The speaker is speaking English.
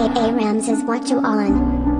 A Rams is what you on.